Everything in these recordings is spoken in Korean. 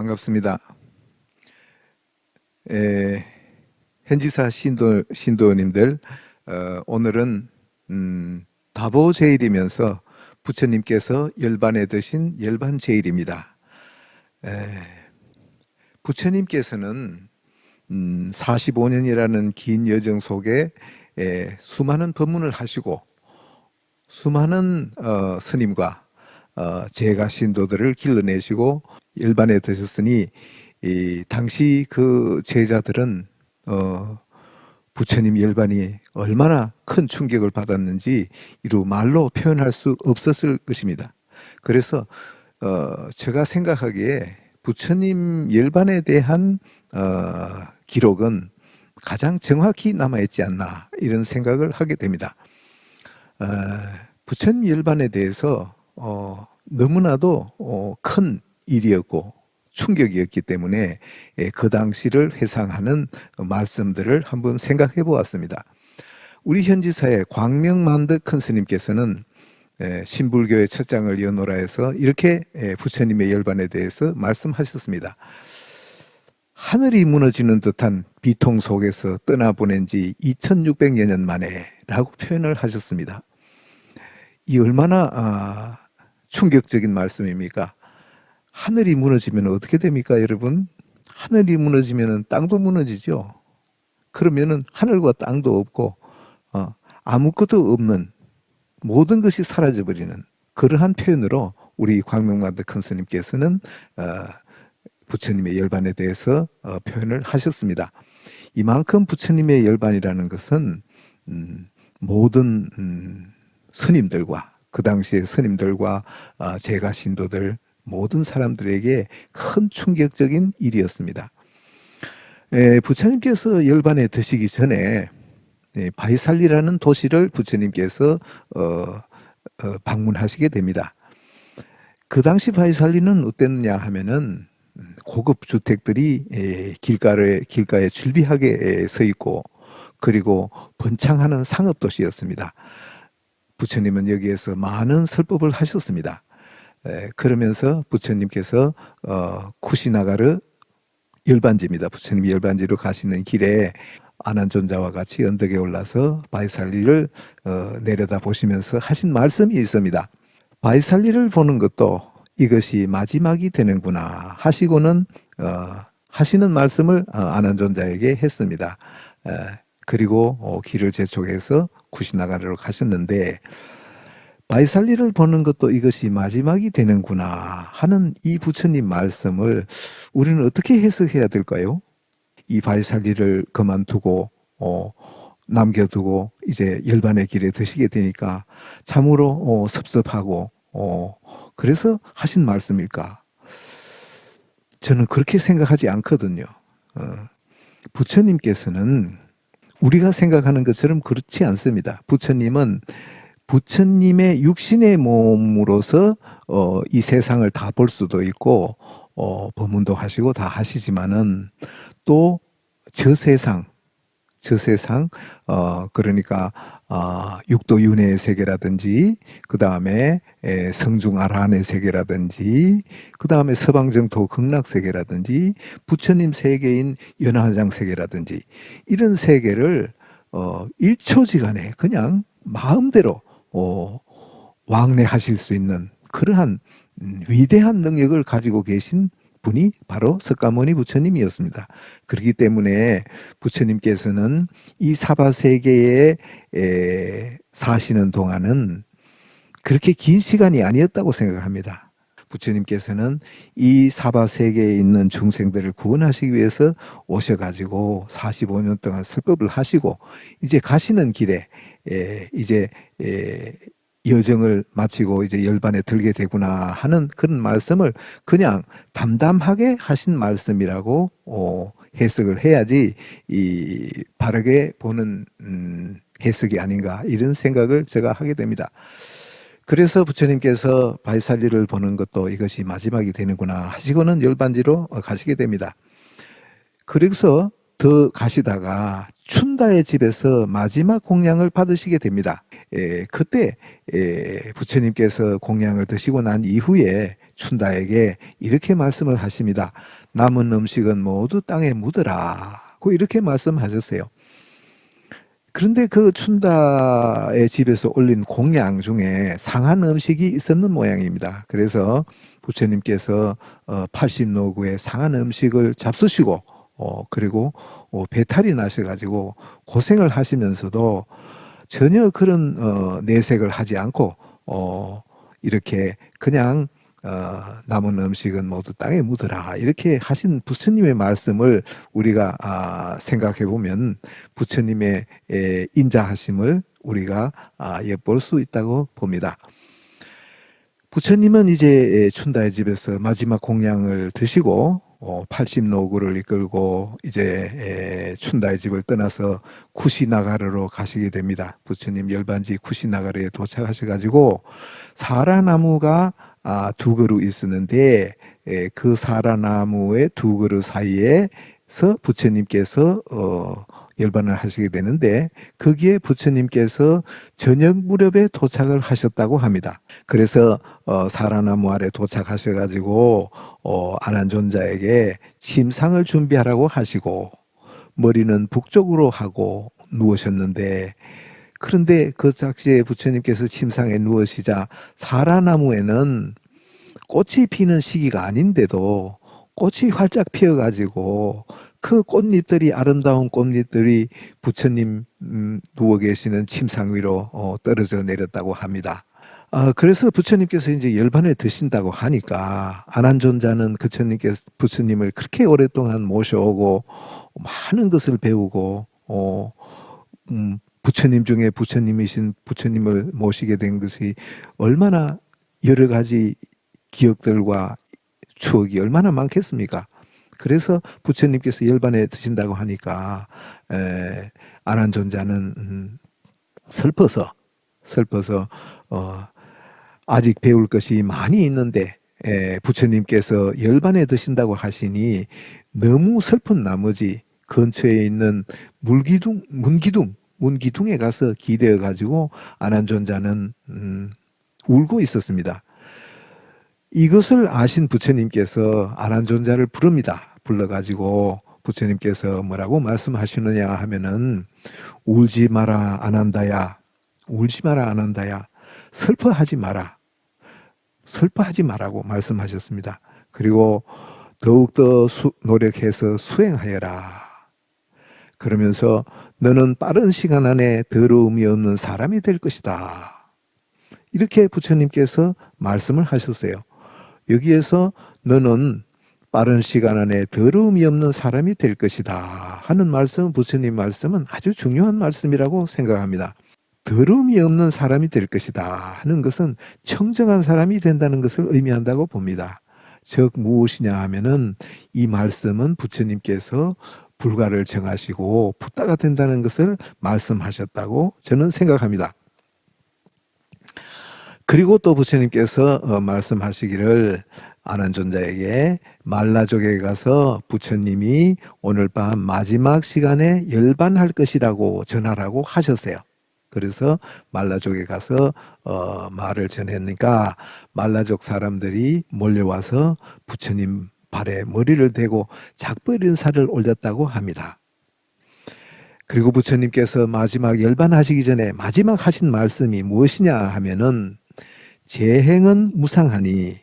반갑습니다. 에, 현지사 신도, 신도님들, 어, 오늘은, 음, 다보 제일이면서 부처님께서 열반에 드신 열반 제일입니다. 에, 부처님께서는, 음, 45년이라는 긴 여정 속에 에, 수많은 법문을 하시고, 수많은 어, 스님과 어, 제가 신도들을 길러내시고 열반에 드셨으니 이 당시 그 제자들은 어, 부처님 열반이 얼마나 큰 충격을 받았는지 이루 말로 표현할 수 없었을 것입니다. 그래서 어, 제가 생각하기에 부처님 열반에 대한 어, 기록은 가장 정확히 남아있지 않나 이런 생각을 하게 됩니다. 어, 부처님 열반에 대해서 어, 너무나도 어, 큰 일이었고 충격이었기 때문에 예, 그 당시를 회상하는 말씀들을 한번 생각해 보았습니다. 우리 현지사의 광명만득 큰 스님께서는 예, 신불교의 첫 장을 연호라 해서 이렇게 예, 부처님의 열반에 대해서 말씀하셨습니다. 하늘이 무너지는 듯한 비통 속에서 떠나보낸 지 2600여 년 만에 라고 표현을 하셨습니다. 이 얼마나 아, 충격적인 말씀입니까? 하늘이 무너지면 어떻게 됩니까, 여러분? 하늘이 무너지면 땅도 무너지죠. 그러면은 하늘과 땅도 없고 어, 아무것도 없는 모든 것이 사라져 버리는 그러한 표현으로 우리 광명만드 큰 스님께서는 어, 부처님의 열반에 대해서 어, 표현을 하셨습니다. 이만큼 부처님의 열반이라는 것은 음, 모든 음, 스님들과 그 당시의 스님들과 어, 제가 신도들 모든 사람들에게 큰 충격적인 일이었습니다. 에, 부처님께서 열반에 드시기 전에 에, 바이살리라는 도시를 부처님께서 어, 어, 방문하시게 됩니다. 그 당시 바이살리는 어땠느냐 하면은 고급 주택들이 에, 길가에 길가에 줄비하게 서 있고 그리고 번창하는 상업 도시였습니다. 부처님은 여기에서 많은 설법을 하셨습니다. 에, 그러면서 부처님께서 어, 쿠시나가르 열반지입니다. 부처님 열반지로 가시는 길에 아난존자와 같이 언덕에 올라서 바이살리를 어, 내려다 보시면서 하신 말씀이 있습니다. 바이살리를 보는 것도 이것이 마지막이 되는구나 하시고는 어, 하시는 말씀을 어, 아난존자에게 했습니다. 에, 그리고 어, 길을 재촉해서 쿠시나가르로 가셨는데 바이살리를 보는 것도 이것이 마지막이 되는구나 하는 이 부처님 말씀을 우리는 어떻게 해석해야 될까요? 이 바이살리를 그만두고 어, 남겨두고 이제 열반의 길에 드시게 되니까 참으로 어, 섭섭하고 어, 그래서 하신 말씀일까? 저는 그렇게 생각하지 않거든요. 어, 부처님께서는 우리가 생각하는 것처럼 그렇지 않습니다. 부처님은 부처님의 육신의 몸으로서 어, 이 세상을 다 볼 수도 있고 어, 법문도 하시고 다 하시지만은 또 저 세상 저 세상 어 그러니까 어, 육도 윤회의 세계라든지 그 다음에 성중 아라한의 세계라든지 그 다음에 서방정토 극락 세계라든지 부처님 세계인 연화장 세계라든지 이런 세계를 어, 1초지간에 그냥 마음대로 어, 왕래하실 수 있는 그러한 음, 위대한 능력을 가지고 계신 분이 바로 석가모니 부처님이었습니다. 그렇기 때문에 부처님께서는 이 사바 세계에 사시는 동안은 그렇게 긴 시간이 아니었다고 생각합니다. 부처님께서는 이 사바 세계에 있는 중생들을 구원하시기 위해서 오셔가지고 45년 동안 설법을 하시고 이제 가시는 길에 이제 여정을 마치고 이제 열반에 들게 되구나 하는 그런 말씀을 그냥 담담하게 하신 말씀이라고 어, 해석을 해야지 이 바르게 보는 음, 해석이 아닌가 이런 생각을 제가 하게 됩니다. 그래서 부처님께서 바이살리를 보는 것도 이것이 마지막이 되는구나 하시고는 열반지로 가시게 됩니다. 그래서 더 가시다가 춘다의 집에서 마지막 공양을 받으시게 됩니다. 에, 그때 에, 부처님께서 공양을 드시고 난 이후에 춘다에게 이렇게 말씀을 하십니다. 남은 음식은 모두 땅에 묻어라. 고 이렇게 말씀하셨어요. 그런데 그 춘다의 집에서 올린 공양 중에 상한 음식이 있었는 모양입니다. 그래서 부처님께서 어, 80노구의 상한 음식을 잡수시고 어, 그리고 어, 배탈이 나셔가지고 고생을 하시면서도 전혀 그런 어, 내색을 하지 않고 어, 이렇게 그냥 어, 남은 음식은 모두 땅에 묻어라 이렇게 하신 부처님의 말씀을 우리가 아, 생각해 보면 부처님의 에, 인자하심을 우리가 아, 엿볼 수 있다고 봅니다. 부처님은 이제 춘다의 집에서 마지막 공양을 드시고 어, 80노구를 이끌고 이제 에, 춘다의 집을 떠나서 쿠시나가르로 가시게 됩니다. 부처님 열반지 쿠시나가르에 도착하셔가지고 사라나무가 아, 두 그루 있었는데 에, 그 사라나무의 두 그루 사이에서 부처님께서 어, 열반을 하시게 되는데 거기에 부처님께서 저녁 무렵에 도착을 하셨다고 합니다. 그래서 어, 사라나무 아래 도착하셔가지고 어, 아난존자에게 침상을 준비하라고 하시고 머리는 북쪽으로 하고 누우셨는데 그런데 그 작시에 부처님께서 침상에 누우시자 사라나무에는 꽃이 피는 시기가 아닌데도 꽃이 활짝 피어가지고 그 꽃잎들이 아름다운 꽃잎들이 부처님 음, 누워 계시는 침상 위로 어, 떨어져 내렸다고 합니다. 아, 그래서 부처님께서 이제 열반에 드신다고 하니까 아난존자는 부처님께서 부처님을 그렇게 오랫동안 모셔오고 많은 것을 배우고 어, 음, 부처님 중에 부처님이신 부처님을 모시게 된 것이 얼마나 여러 가지 기억들과 추억이 얼마나 많겠습니까? 그래서 부처님께서 열반에 드신다고 하니까 에, 아난존자는 음, 슬퍼서 슬퍼서 어, 아직 배울 것이 많이 있는데 에, 부처님께서 열반에 드신다고 하시니 너무 슬픈 나머지 근처에 있는 물기둥 문기둥 문기둥에 가서 기대어 가지고 아난존자는 음, 울고 있었습니다. 이것을 아신 부처님께서 아난존자를 부릅니다. 불러가지고 부처님께서 뭐라고 말씀하시느냐 하면은 울지 마라 아난다야 울지 마라 아난다야 슬퍼하지 마라 슬퍼하지 마라고 말씀하셨습니다. 그리고 더욱더 수, 노력해서 수행하여라. 그러면서 너는 빠른 시간 안에 더러움이 없는 사람이 될 것이다. 이렇게 부처님께서 말씀을 하셨어요. 여기에서 너는 빠른 시간 안에 더러움이 없는 사람이 될 것이다 하는 말씀 부처님 말씀은 아주 중요한 말씀이라고 생각합니다. 더러움이 없는 사람이 될 것이다 하는 것은 청정한 사람이 된다는 것을 의미한다고 봅니다. 즉 무엇이냐 하면은 이 말씀은 부처님께서 불가를 정하시고 붓다가 된다는 것을 말씀하셨다고 저는 생각합니다. 그리고 또 부처님께서 어, 말씀하시기를 아는 존자에게 말라족에 가서 부처님이 오늘 밤 마지막 시간에 열반할 것이라고 전하라고 하셨어요. 그래서 말라족에 가서 어, 말을 전했으니까 말라족 사람들이 몰려와서 부처님 발에 머리를 대고 작별 인사를 올렸다고 합니다. 그리고 부처님께서 마지막 열반하시기 전에 마지막 하신 말씀이 무엇이냐 하면은 재행은 무상하니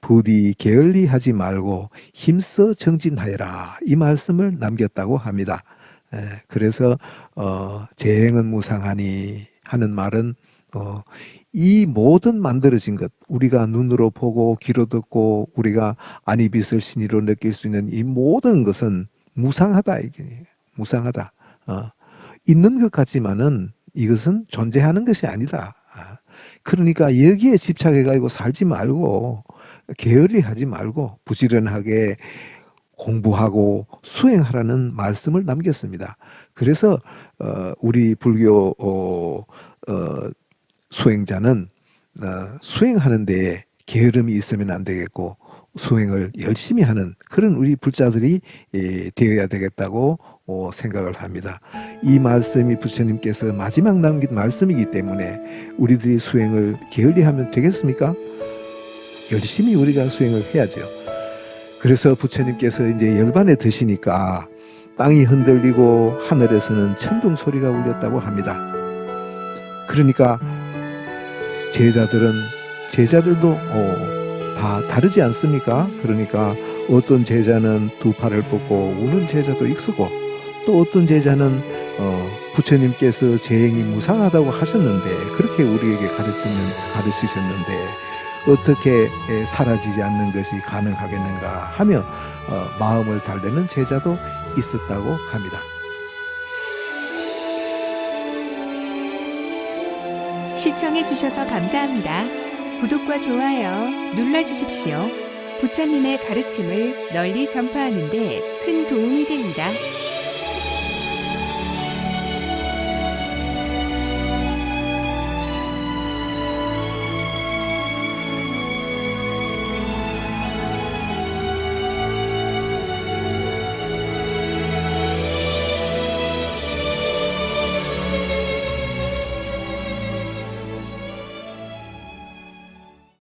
부디 게을리하지 말고 힘써 정진하여라 이 말씀을 남겼다고 합니다. 예, 그래서 어, 재행은 무상하니 하는 말은 어, 이 모든 만들어진 것 우리가 눈으로 보고 귀로 듣고 우리가 아니빛을 신의로 느낄 수 있는 이 모든 것은 무상하다 이게 무상하다 어, 있는 것 같지만은 이것은 존재하는 것이 아니다 그러니까 여기에 집착해 가지고 살지 말고 게을리 하지 말고 부지런하게 공부하고 수행하라는 말씀을 남겼습니다. 그래서 어, 우리 불교 어, 어, 수행자는 어, 수행하는 데 게으름이 있으면 안 되겠고 수행을 열심히 하는 그런 우리 불자들이 예, 되어야 되겠다고 어, 생각을 합니다. 이 말씀이 부처님께서 마지막 남긴 말씀이기 때문에 우리들이 수행을 게을리하면 되겠습니까? 열심히 우리가 수행을 해야죠. 그래서 부처님께서 이제 열반에 드시니까 땅이 흔들리고 하늘에서는 천둥 소리가 울렸다고 합니다. 그러니까 제자들은 제자들도 어, 다 다르지 않습니까? 그러니까 어떤 제자는 두 팔을 뻗고 우는 제자도 있고 또 어떤 제자는 어, 부처님께서 재행이 무상하다고 하셨는데 그렇게 우리에게 가르치는 가르치셨는데 어떻게 에, 사라지지 않는 것이 가능하겠는가 하며 어, 마음을 달래는 제자도 있었다고 합니다. 시청해주셔서 감사합니다. 구독과 좋아요 눌러주십시오. 부처님의 가르침을 널리 전파하는 데 큰 도움이 됩니다.